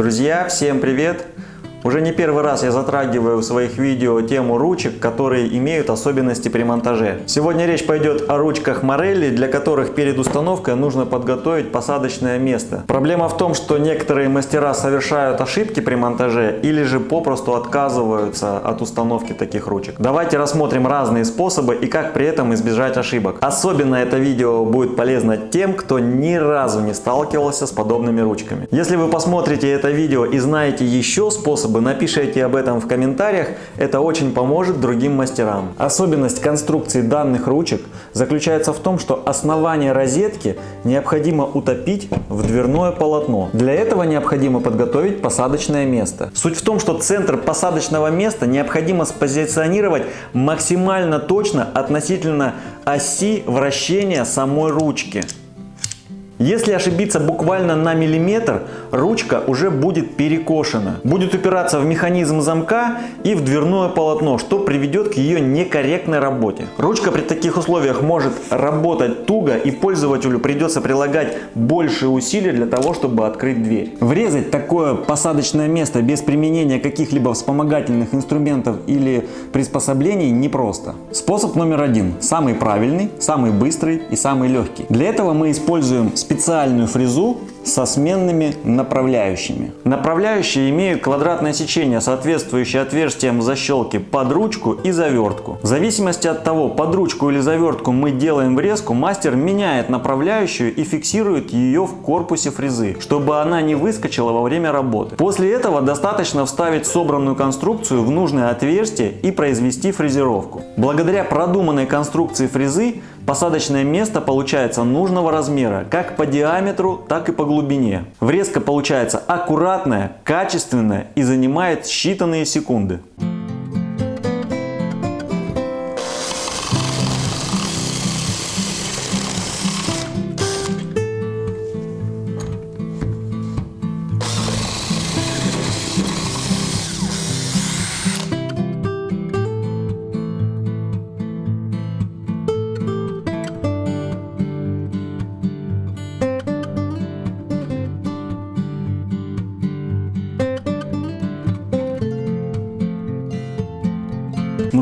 Друзья, всем привет! Уже не первый раз я затрагиваю в своих видео тему ручек, которые имеют особенности при монтаже. Сегодня речь пойдет о ручках Морелли, для которых перед установкой нужно подготовить посадочное место. Проблема в том, что некоторые мастера совершают ошибки при монтаже или же попросту отказываются от установки таких ручек. Давайте рассмотрим разные способы и как при этом избежать ошибок. Особенно это видео будет полезно тем, кто ни разу не сталкивался с подобными ручками. Если вы посмотрите это видео и знаете еще способы, способы, напишите об этом в комментариях, это очень поможет другим мастерам. Особенность конструкции данных ручек заключается в том, что основание розетки необходимо утопить в дверное полотно. Для этого необходимо подготовить посадочное место. Суть в том, что центр посадочного места необходимо спозиционировать максимально точно относительно оси вращения самой ручки. Если ошибиться буквально на миллиметр, ручка уже будет перекошена. Будет упираться в механизм замка и в дверное полотно, что приведет к ее некорректной работе. Ручка при таких условиях может работать туго и пользователю придется прилагать больше усилий для того, чтобы открыть дверь. Врезать такое посадочное место без применения каких-либо вспомогательных инструментов или приспособлений непросто. Способ номер один. Самый правильный, самый быстрый и самый легкий. Для этого мы используем специальную фрезу со сменными направляющими. Направляющие имеют квадратное сечение, соответствующее отверстиям в защелке под ручку и завертку. В зависимости от того, под ручку или завертку мы делаем врезку, мастер меняет направляющую и фиксирует ее в корпусе фрезы, чтобы она не выскочила во время работы. После этого достаточно вставить собранную конструкцию в нужное отверстие и произвести фрезеровку. Благодаря продуманной конструкции фрезы посадочное место получается нужного размера как по диаметру, так и по глубине. Врезка получается аккуратная, качественная и занимает считанные секунды.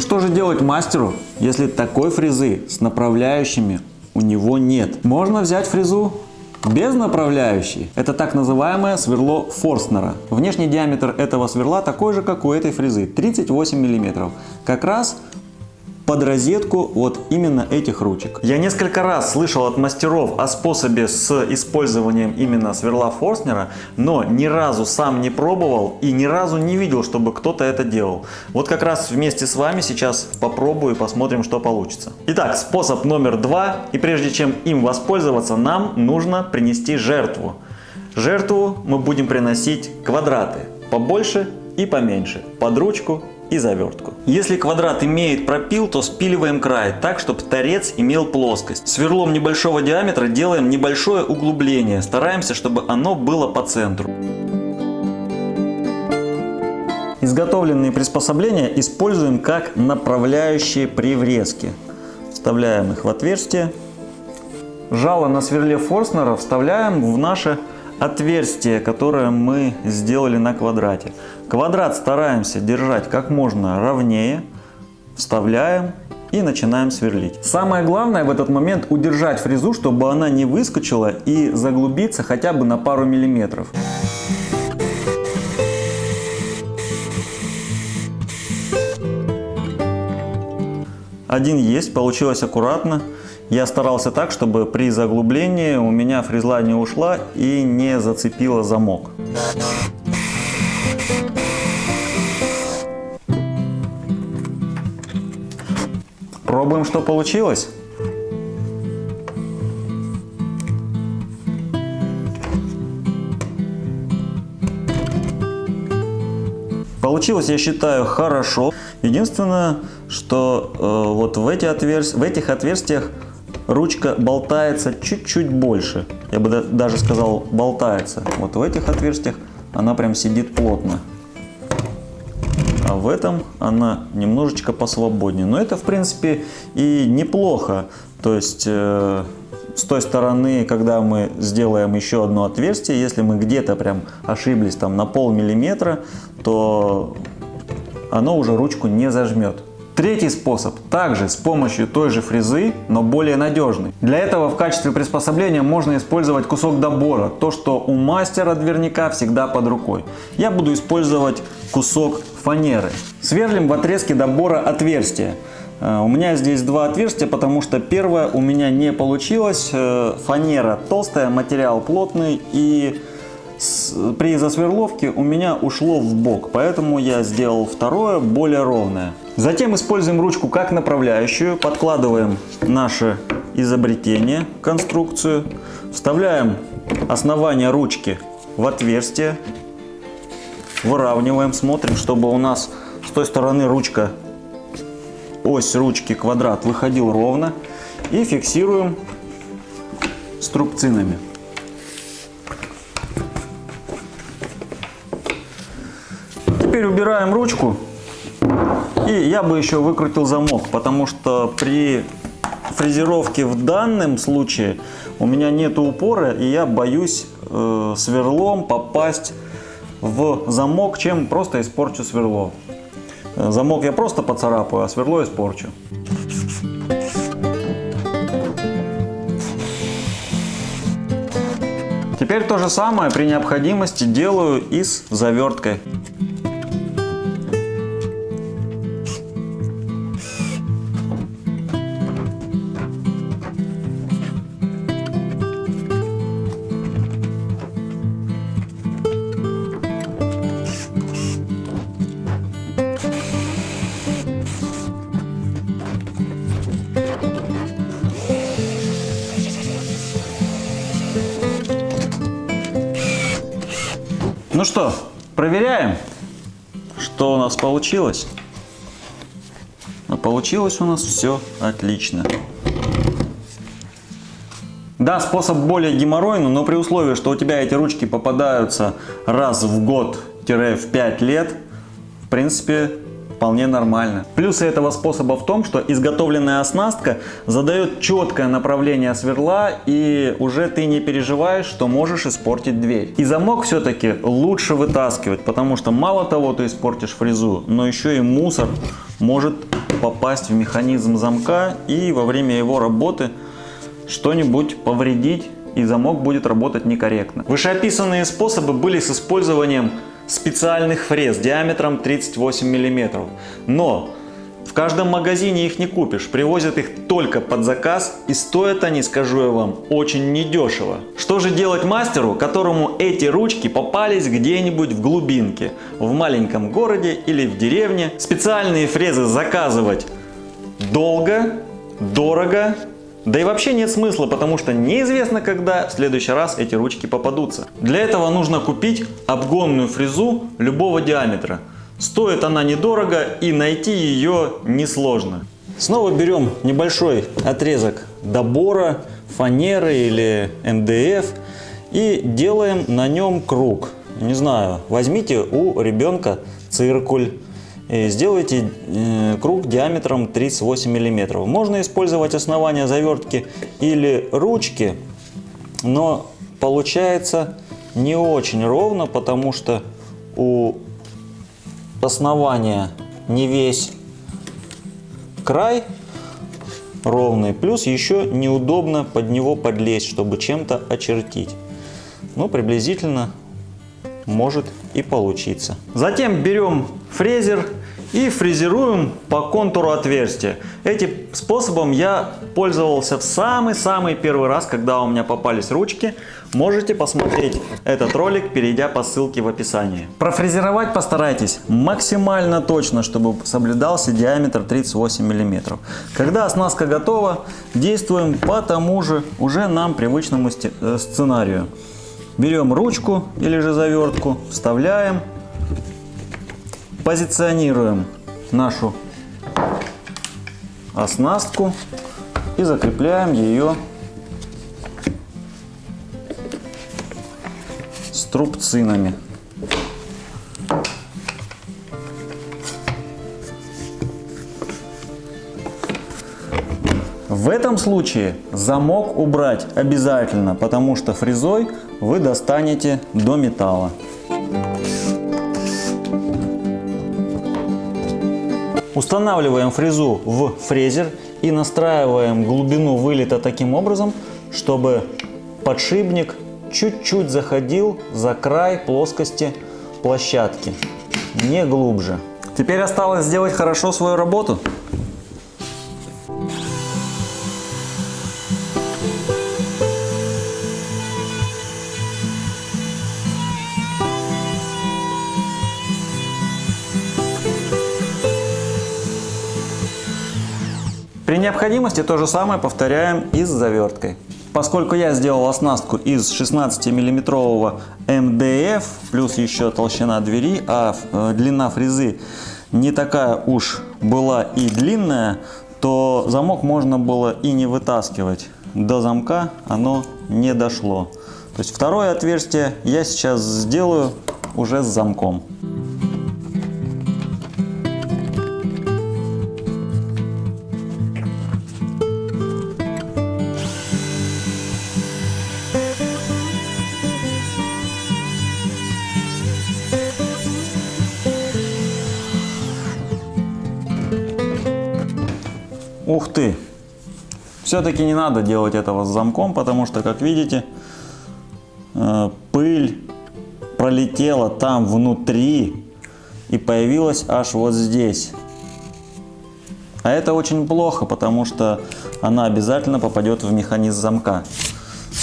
Что же делать мастеру, если такой фрезы с направляющими у него нет? Можно взять фрезу без направляющей. Это так называемое сверло Форстнера. Внешний диаметр этого сверла такой же, как у этой фрезы, 38 мм. Как раз под розетку вот именно этих ручек. Я несколько раз слышал от мастеров о способе с использованием именно сверла Форстнера, но ни разу сам не пробовал и ни разу не видел, чтобы кто-то это делал. Вот как раз вместе с вами сейчас попробую и посмотрим, что получится. Итак, способ номер два. И прежде чем им воспользоваться, нам нужно принести жертву. Жертву мы будем приносить квадраты, побольше и поменьше, под ручку и завертку. Если квадрат имеет пропил, то спиливаем край так, чтобы торец имел плоскость. Сверлом небольшого диаметра делаем небольшое углубление. Стараемся, чтобы оно было по центру. Изготовленные приспособления используем как направляющие при врезке. Вставляем их в отверстие. Жало на сверле Форстнера вставляем в наше отверстие, которое мы сделали на квадрате. Квадрат стараемся держать как можно ровнее, вставляем и начинаем сверлить. Самое главное в этот момент удержать фрезу, чтобы она не выскочила и заглубиться хотя бы на пару миллиметров. Один есть, получилось аккуратно. Я старался так, чтобы при заглублении у меня фрезла не ушла и не зацепила замок. Пробуем, что получилось. Получилось, я считаю, хорошо. Единственное, что э, вот в, эти отверст... в этих отверстиях ручка болтается чуть-чуть больше. Я бы даже сказал болтается. Вот в этих отверстиях она прям сидит плотно а в этом она немножечко посвободнее. Но это, в принципе, и неплохо. То есть, э, с той стороны, когда мы сделаем еще одно отверстие, если мы где-то прям ошиблись там на пол миллиметра, то оно уже ручку не зажмет. Третий способ также с помощью той же фрезы, но более надежный. Для этого в качестве приспособления можно использовать кусок добора, то что у мастера дверника всегда под рукой. Я буду использовать кусок фанеры. Сверлим в отрезке добора отверстие. Э, у меня здесь два отверстия, потому что первое у меня не получилось. Э, фанера толстая, материал плотный и при засверловке у меня ушло в бок, поэтому я сделал второе, более ровное. Затем используем ручку как направляющую, подкладываем наше изобретение, конструкцию, вставляем основание ручки в отверстие, выравниваем, смотрим, чтобы у нас с той стороны ручка, ось ручки квадрат выходил ровно и фиксируем струбцинами. Убираем ручку. И я бы еще выкрутил замок, потому что при фрезеровке в данном случае у меня нет упора, и я боюсь э, сверлом попасть в замок, чем просто испорчу сверло. Э, замок я просто поцарапаю, а сверло испорчу. Теперь то же самое при необходимости делаю и с заверткой. Ну что, проверяем, что у нас получилось. А получилось у нас все отлично. Да, способ более геморройный, но при условии, что у тебя эти ручки попадаются раз в год-в 5 лет, в принципе, вполне нормально. Плюсы этого способа в том, что изготовленная оснастка задает четкое направление сверла и уже ты не переживаешь, что можешь испортить дверь. И замок все-таки лучше вытаскивать, потому что мало того ты испортишь фрезу, но еще и мусор может попасть в механизм замка и во время его работы что-нибудь повредить и замок будет работать некорректно. Вышеописанные способы были с использованием специальных фрез диаметром 38 мм. Но в каждом магазине их не купишь, привозят их только под заказ и стоят они, скажу я вам, очень недешево. Что же делать мастеру, которому эти ручки попались где-нибудь в глубинке, в маленьком городе или в деревне? Специальные фрезы заказывать долго, дорого да и вообще нет смысла, потому что неизвестно, когда в следующий раз эти ручки попадутся. Для этого нужно купить обгонную фрезу любого диаметра. Стоит она недорого и найти ее несложно. Снова берем небольшой отрезок добора, фанеры или МДФ и делаем на нем круг. Не знаю, возьмите у ребенка циркуль сделайте э, круг диаметром 38 мм. Можно использовать основание завертки или ручки, но получается не очень ровно, потому что у основания не весь край ровный, плюс еще неудобно под него подлезть, чтобы чем-то очертить. Ну, приблизительно может и получиться. Затем берем фрезер и фрезеруем по контуру отверстия. Этим способом я пользовался в самый-самый первый раз, когда у меня попались ручки. Можете посмотреть этот ролик, перейдя по ссылке в описании. Профрезеровать постарайтесь максимально точно, чтобы соблюдался диаметр 38 мм. Когда оснастка готова, действуем по тому же уже нам привычному э, сценарию. Берем ручку или же завертку, вставляем позиционируем нашу оснастку и закрепляем ее струбцинами. В этом случае замок убрать обязательно, потому что фрезой вы достанете до металла. Устанавливаем фрезу в фрезер и настраиваем глубину вылета таким образом, чтобы подшипник чуть-чуть заходил за край плоскости площадки, не глубже. Теперь осталось сделать хорошо свою работу. Необходимости то же самое повторяем и с заверткой. Поскольку я сделал оснастку из 16 миллиметрового МДФ, плюс еще толщина двери, а э, длина фрезы не такая уж была и длинная, то замок можно было и не вытаскивать. До замка оно не дошло. То есть второе отверстие я сейчас сделаю уже с замком. Ты! Все-таки не надо делать этого с замком, потому что, как видите, э, пыль пролетела там внутри и появилась аж вот здесь. А это очень плохо, потому что она обязательно попадет в механизм замка.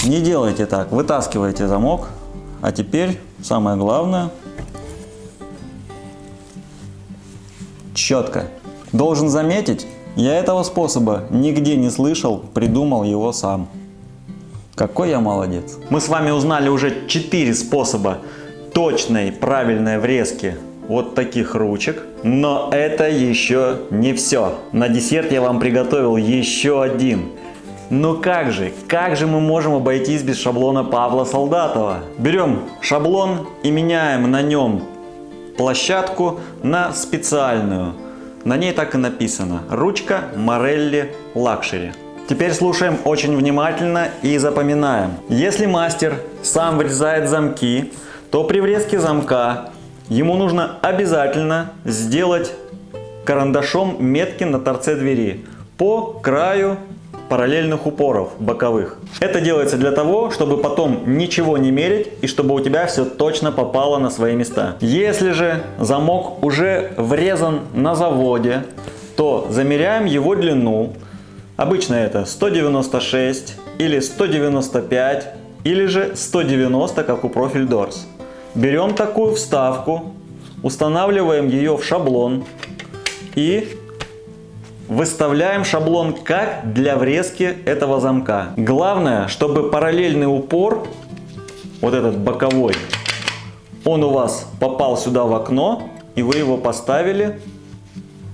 Не делайте так, вытаскивайте замок. А теперь самое главное. Четко. Должен заметить, я этого способа нигде не слышал, придумал его сам. Какой я молодец. Мы с вами узнали уже 4 способа точной правильной врезки вот таких ручек. Но это еще не все. На десерт я вам приготовил еще один. Ну как же, как же мы можем обойтись без шаблона Павла Солдатова? Берем шаблон и меняем на нем площадку на специальную. На ней так и написано. Ручка Morelli Luxury. Теперь слушаем очень внимательно и запоминаем. Если мастер сам врезает замки, то при врезке замка ему нужно обязательно сделать карандашом метки на торце двери по краю параллельных упоров боковых. Это делается для того, чтобы потом ничего не мерить и чтобы у тебя все точно попало на свои места. Если же замок уже врезан на заводе, то замеряем его длину. Обычно это 196 или 195 или же 190, как у Profil Doors. Берем такую вставку, устанавливаем ее в шаблон и Выставляем шаблон как для врезки этого замка. Главное, чтобы параллельный упор, вот этот боковой, он у вас попал сюда в окно, и вы его поставили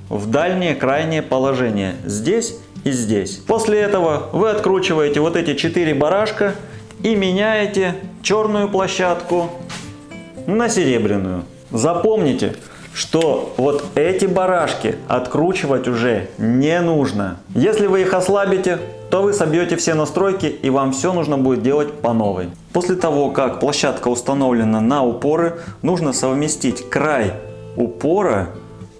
в дальнее крайнее положение. Здесь и здесь. После этого вы откручиваете вот эти четыре барашка и меняете черную площадку на серебряную. Запомните, что вот эти барашки откручивать уже не нужно. Если вы их ослабите, то вы собьете все настройки и вам все нужно будет делать по новой. После того, как площадка установлена на упоры, нужно совместить край упора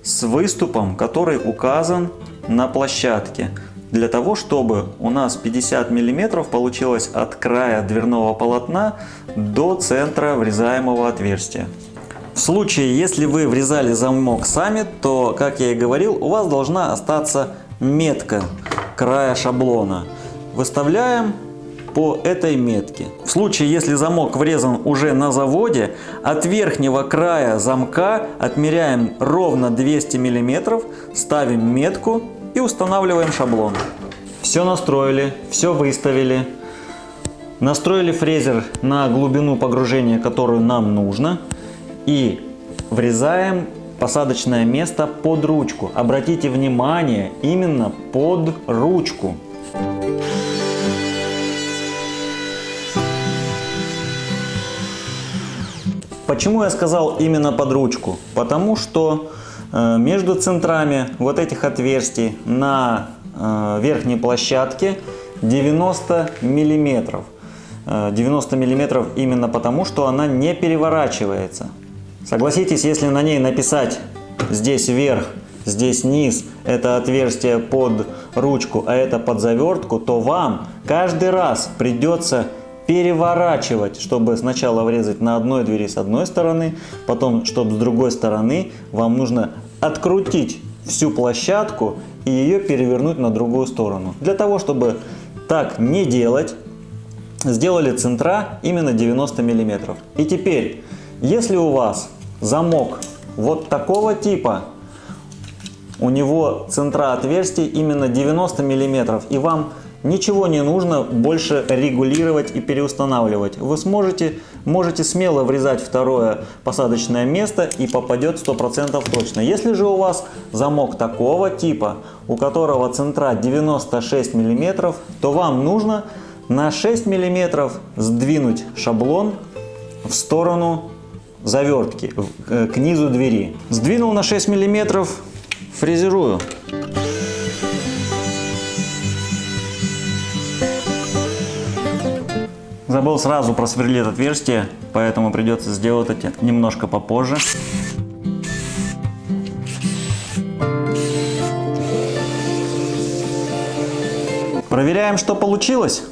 с выступом, который указан на площадке. Для того, чтобы у нас 50 мм получилось от края дверного полотна до центра врезаемого отверстия. В случае, если вы врезали замок сами, то, как я и говорил, у вас должна остаться метка края шаблона. Выставляем по этой метке. В случае, если замок врезан уже на заводе, от верхнего края замка отмеряем ровно 200 мм, ставим метку и устанавливаем шаблон. Все настроили, все выставили. Настроили фрезер на глубину погружения, которую нам нужно и врезаем посадочное место под ручку. Обратите внимание, именно под ручку. Почему я сказал именно под ручку? Потому что э, между центрами вот этих отверстий на э, верхней площадки 90 миллиметров. Э, 90 миллиметров именно потому, что она не переворачивается. Согласитесь, если на ней написать здесь вверх, здесь низ, это отверстие под ручку, а это под завертку, то вам каждый раз придется переворачивать, чтобы сначала врезать на одной двери с одной стороны, потом, чтобы с другой стороны, вам нужно открутить всю площадку и ее перевернуть на другую сторону. Для того, чтобы так не делать, сделали центра именно 90 миллиметров. И теперь, если у вас замок вот такого типа, у него центра отверстий именно 90 миллиметров, и вам ничего не нужно больше регулировать и переустанавливать. Вы сможете, можете смело врезать второе посадочное место и попадет 100% точно. Если же у вас замок такого типа, у которого центра 96 миллиметров, то вам нужно на 6 миллиметров сдвинуть шаблон в сторону завертки, э, к низу двери. Сдвинул на 6 миллиметров, фрезерую. Забыл сразу просверлить отверстие, поэтому придется сделать это немножко попозже. Проверяем, что получилось.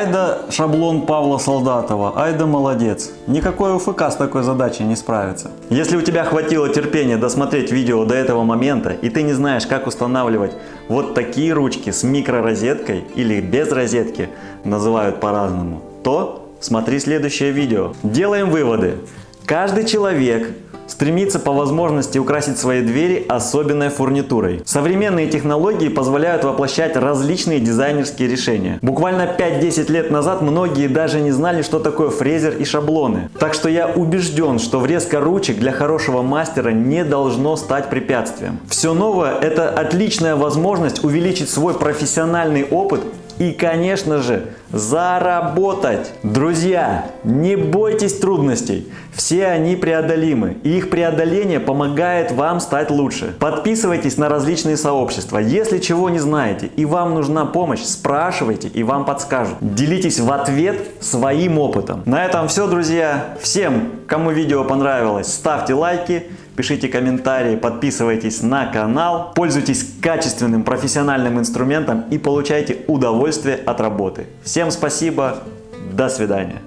Айда шаблон Павла Солдатова, айда молодец. Никакой УФК с такой задачей не справится. Если у тебя хватило терпения досмотреть видео до этого момента, и ты не знаешь, как устанавливать вот такие ручки с микророзеткой или без розетки, называют по-разному, то смотри следующее видео. Делаем выводы. Каждый человек стремится по возможности украсить свои двери особенной фурнитурой. Современные технологии позволяют воплощать различные дизайнерские решения. Буквально 5-10 лет назад многие даже не знали, что такое фрезер и шаблоны. Так что я убежден, что врезка ручек для хорошего мастера не должно стать препятствием. Все новое – это отличная возможность увеличить свой профессиональный опыт и, конечно же, заработать. Друзья, не бойтесь трудностей. Все они преодолимы. И их преодоление помогает вам стать лучше. Подписывайтесь на различные сообщества. Если чего не знаете и вам нужна помощь, спрашивайте и вам подскажут. Делитесь в ответ своим опытом. На этом все, друзья. Всем, кому видео понравилось, ставьте лайки пишите комментарии, подписывайтесь на канал, пользуйтесь качественным профессиональным инструментом и получайте удовольствие от работы. Всем спасибо, до свидания.